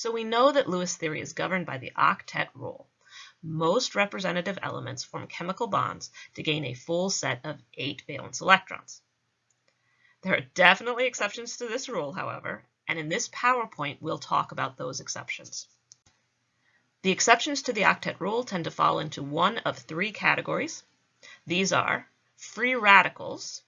So we know that Lewis theory is governed by the octet rule. Most representative elements form chemical bonds to gain a full set of eight valence electrons. There are definitely exceptions to this rule, however, and in this PowerPoint we'll talk about those exceptions. The exceptions to the octet rule tend to fall into one of three categories. These are free radicals.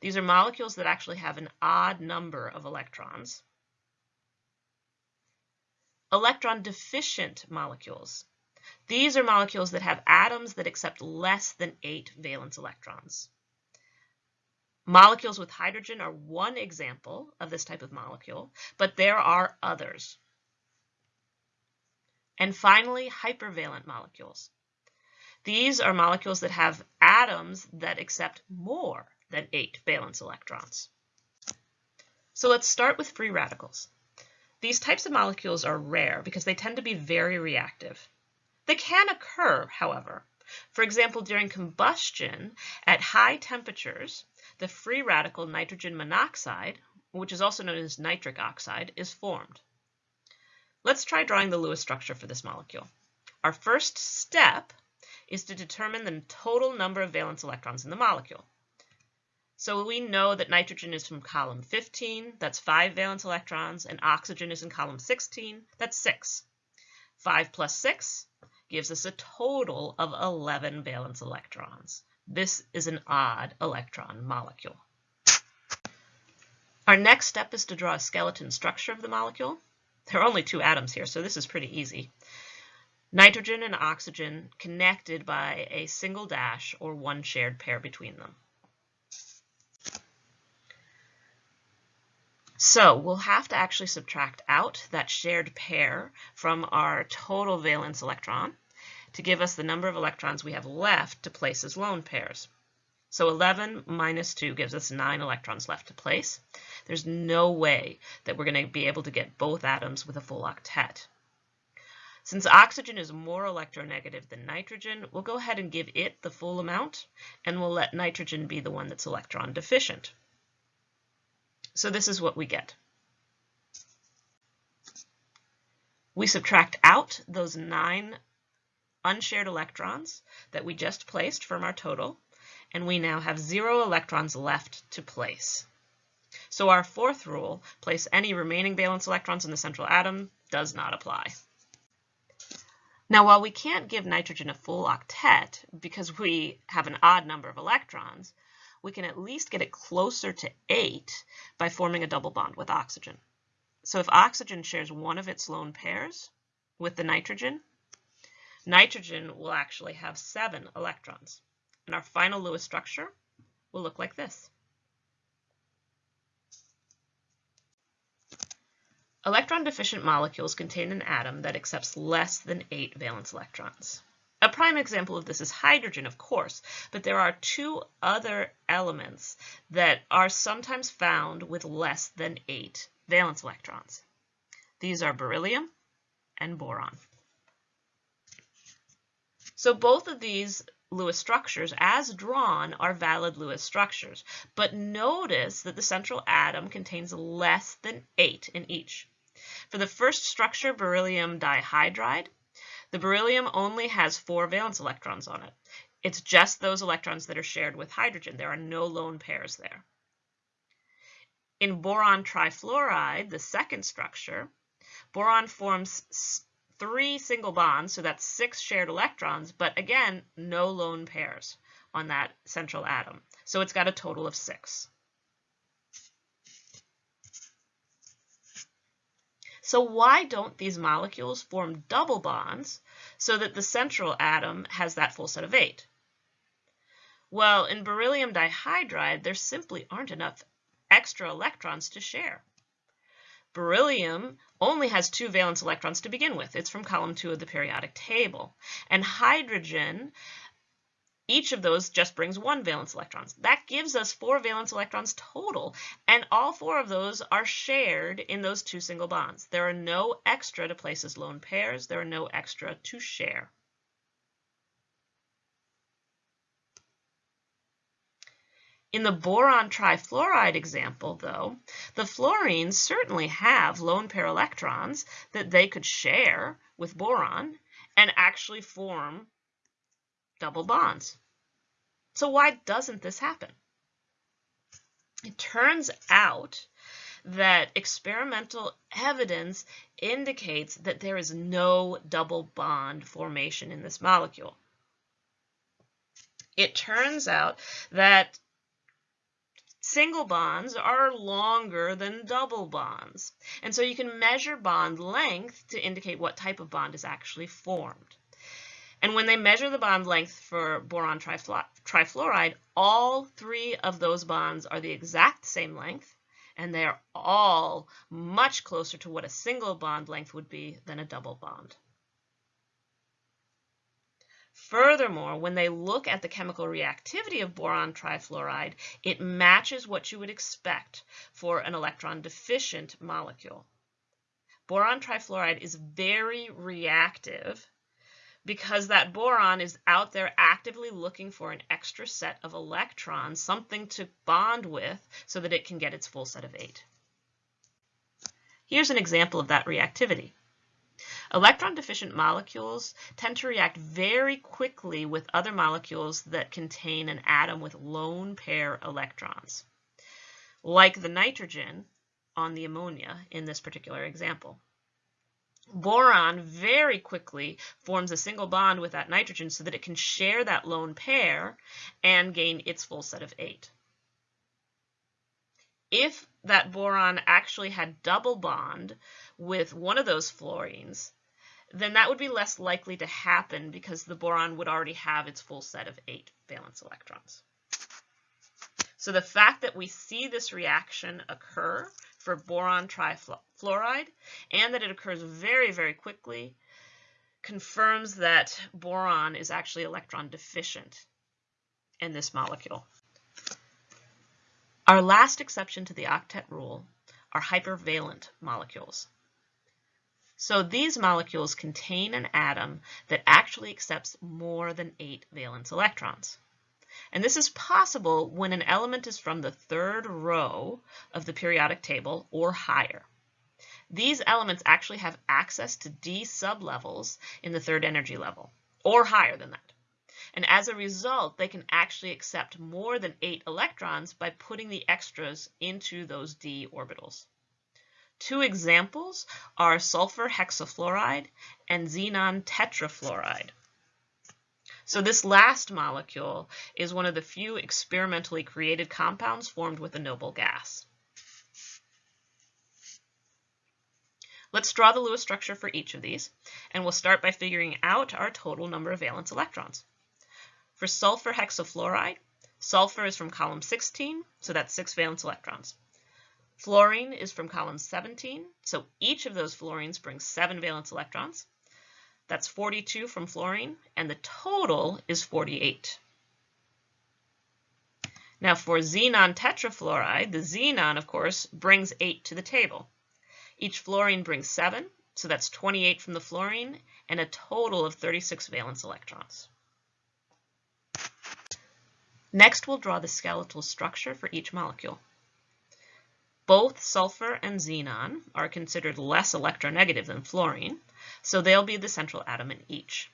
These are molecules that actually have an odd number of electrons. Electron deficient molecules. These are molecules that have atoms that accept less than eight valence electrons. Molecules with hydrogen are one example of this type of molecule, but there are others. And finally, hypervalent molecules. These are molecules that have atoms that accept more than eight valence electrons. So let's start with free radicals. These types of molecules are rare because they tend to be very reactive. They can occur, however. For example, during combustion at high temperatures, the free radical nitrogen monoxide, which is also known as nitric oxide, is formed. Let's try drawing the Lewis structure for this molecule. Our first step is to determine the total number of valence electrons in the molecule. So we know that nitrogen is from column 15, that's 5 valence electrons, and oxygen is in column 16, that's 6. 5 plus 6 gives us a total of 11 valence electrons. This is an odd electron molecule. Our next step is to draw a skeleton structure of the molecule. There are only two atoms here, so this is pretty easy. Nitrogen and oxygen connected by a single dash or one shared pair between them. So we'll have to actually subtract out that shared pair from our total valence electron to give us the number of electrons we have left to place as lone pairs. So 11 minus 2 gives us 9 electrons left to place. There's no way that we're going to be able to get both atoms with a full octet. Since oxygen is more electronegative than nitrogen, we'll go ahead and give it the full amount, and we'll let nitrogen be the one that's electron deficient. So this is what we get. We subtract out those nine unshared electrons that we just placed from our total, and we now have zero electrons left to place. So our fourth rule, place any remaining valence electrons in the central atom, does not apply. Now, while we can't give nitrogen a full octet because we have an odd number of electrons, we can at least get it closer to 8 by forming a double bond with oxygen. So if oxygen shares one of its lone pairs with the nitrogen, nitrogen will actually have 7 electrons. And our final Lewis structure will look like this. Electron-deficient molecules contain an atom that accepts less than 8 valence electrons. A prime example of this is hydrogen, of course, but there are two other elements that are sometimes found with less than 8 valence electrons. These are beryllium and boron. So both of these Lewis structures, as drawn, are valid Lewis structures, but notice that the central atom contains less than 8 in each. For the first structure, beryllium dihydride, the beryllium only has four valence electrons on it. It's just those electrons that are shared with hydrogen. There are no lone pairs there. In boron trifluoride, the second structure, boron forms three single bonds, so that's six shared electrons, but again, no lone pairs on that central atom. So it's got a total of six. So why don't these molecules form double bonds so that the central atom has that full set of eight? Well, in beryllium dihydride, there simply aren't enough extra electrons to share. Beryllium only has two valence electrons to begin with. It's from column two of the periodic table. And hydrogen each of those just brings one valence electrons. That gives us four valence electrons total, and all four of those are shared in those two single bonds. There are no extra to place as lone pairs. There are no extra to share. In the boron trifluoride example, though, the fluorines certainly have lone pair electrons that they could share with boron and actually form double bonds. So why doesn't this happen? It turns out that experimental evidence indicates that there is no double bond formation in this molecule. It turns out that Single bonds are longer than double bonds. And so you can measure bond length to indicate what type of bond is actually formed. And when they measure the bond length for boron trifluoride, all three of those bonds are the exact same length, and they are all much closer to what a single bond length would be than a double bond. Furthermore, when they look at the chemical reactivity of boron trifluoride, it matches what you would expect for an electron deficient molecule. Boron trifluoride is very reactive because that boron is out there actively looking for an extra set of electrons, something to bond with so that it can get its full set of eight. Here's an example of that reactivity. Electron-deficient molecules tend to react very quickly with other molecules that contain an atom with lone pair electrons, like the nitrogen on the ammonia in this particular example. Boron very quickly forms a single bond with that nitrogen so that it can share that lone pair and gain its full set of eight. If that boron actually had double bond with one of those fluorines, then that would be less likely to happen because the boron would already have its full set of eight valence electrons. So the fact that we see this reaction occur for boron trifluoride and that it occurs very, very quickly confirms that boron is actually electron deficient in this molecule. Our last exception to the octet rule are hypervalent molecules. So these molecules contain an atom that actually accepts more than eight valence electrons. And this is possible when an element is from the third row of the periodic table or higher. These elements actually have access to d sublevels in the third energy level, or higher than that. And as a result, they can actually accept more than eight electrons by putting the extras into those d orbitals. Two examples are sulfur hexafluoride and xenon tetrafluoride. So this last molecule is one of the few experimentally created compounds formed with a noble gas. Let's draw the Lewis structure for each of these, and we'll start by figuring out our total number of valence electrons. For sulfur hexafluoride, sulfur is from column 16, so that's six valence electrons. Fluorine is from column 17, so each of those fluorines brings seven valence electrons. That's 42 from fluorine, and the total is 48. Now for xenon tetrafluoride, the xenon, of course, brings 8 to the table. Each fluorine brings 7, so that's 28 from the fluorine, and a total of 36 valence electrons. Next, we'll draw the skeletal structure for each molecule. Both sulfur and xenon are considered less electronegative than fluorine, so they'll be the central atom in each.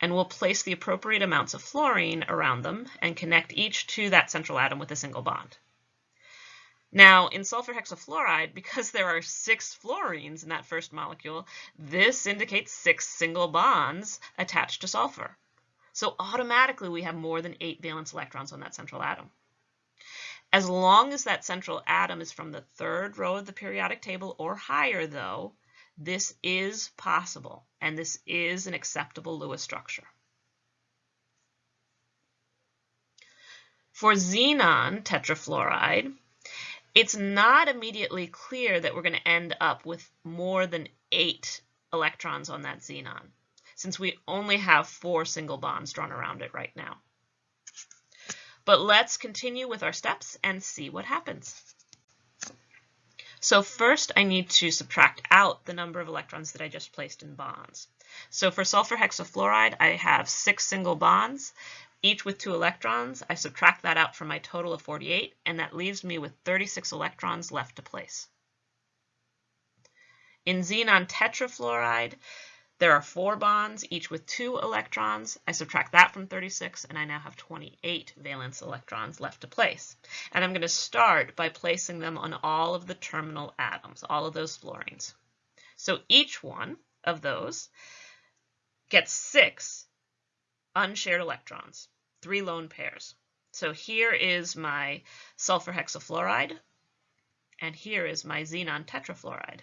And we'll place the appropriate amounts of fluorine around them and connect each to that central atom with a single bond. Now, in sulfur hexafluoride, because there are six fluorines in that first molecule, this indicates six single bonds attached to sulfur. So automatically we have more than eight valence electrons on that central atom. As long as that central atom is from the third row of the periodic table or higher, though, this is possible, and this is an acceptable Lewis structure. For xenon tetrafluoride, it's not immediately clear that we're going to end up with more than eight electrons on that xenon, since we only have four single bonds drawn around it right now. But let's continue with our steps and see what happens. So first I need to subtract out the number of electrons that I just placed in bonds. So for sulfur hexafluoride, I have six single bonds. each with two electrons. I subtract that out from my total of 48, and that leaves me with 36 electrons left to place. In xenon tetrafluoride, there are four bonds, each with two electrons. I subtract that from 36, and I now have 28 valence electrons left to place. And I'm going to start by placing them on all of the terminal atoms, all of those fluorines. So each one of those gets six unshared electrons, three lone pairs. So here is my sulfur hexafluoride, and here is my xenon tetrafluoride.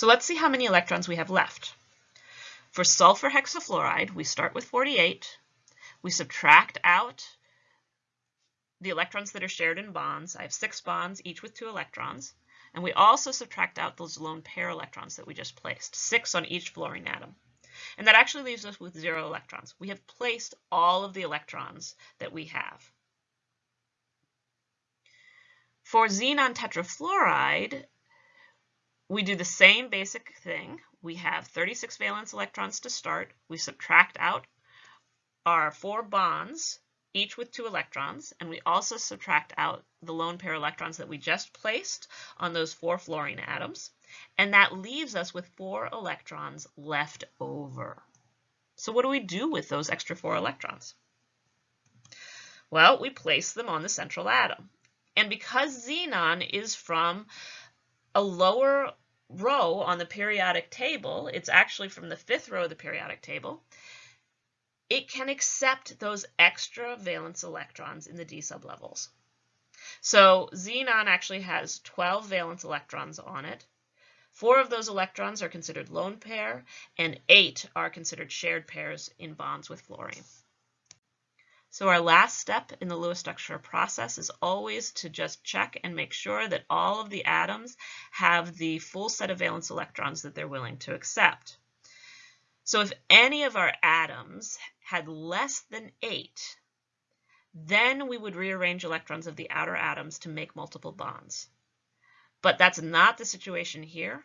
So let's see how many electrons we have left. For sulfur hexafluoride, we start with 48. We subtract out the electrons that are shared in bonds. I have six bonds, each with two electrons. And we also subtract out those lone pair electrons that we just placed, six on each fluorine atom. And that actually leaves us with zero electrons. We have placed all of the electrons that we have. For xenon tetrafluoride, we do the same basic thing. We have 36 valence electrons to start. We subtract out our four bonds, each with two electrons, and we also subtract out the lone pair electrons that we just placed on those four fluorine atoms. And that leaves us with four electrons left over. So what do we do with those extra four electrons? Well, we place them on the central atom. And because xenon is from a lower row on the periodic table, it's actually from the fifth row of the periodic table, it can accept those extra valence electrons in the d sublevels. So xenon actually has 12 valence electrons on it. Four of those electrons are considered lone pair, and eight are considered shared pairs in bonds with fluorine. So our last step in the Lewis structure process is always to just check and make sure that all of the atoms have the full set of valence electrons that they're willing to accept. So if any of our atoms had less than 8, then we would rearrange electrons of the outer atoms to make multiple bonds. But that's not the situation here.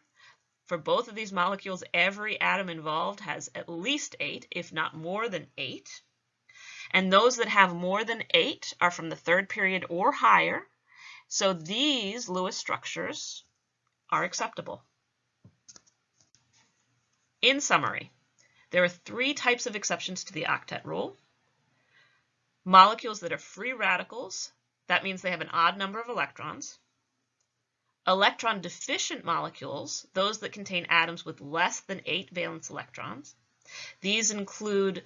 For both of these molecules, every atom involved has at least 8, if not more than 8. And those that have more than eight are from the third period or higher. So these Lewis structures are acceptable. In summary, there are three types of exceptions to the octet rule. Molecules that are free radicals, that means they have an odd number of electrons. Electron deficient molecules, those that contain atoms with less than eight valence electrons. These include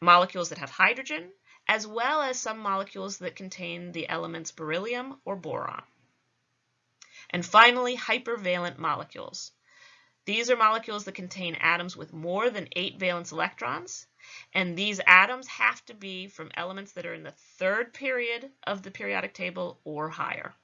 molecules that have hydrogen, as well as some molecules that contain the elements beryllium or boron. And finally, hypervalent molecules. These are molecules that contain atoms with more than eight valence electrons, and these atoms have to be from elements that are in the third period of the periodic table or higher.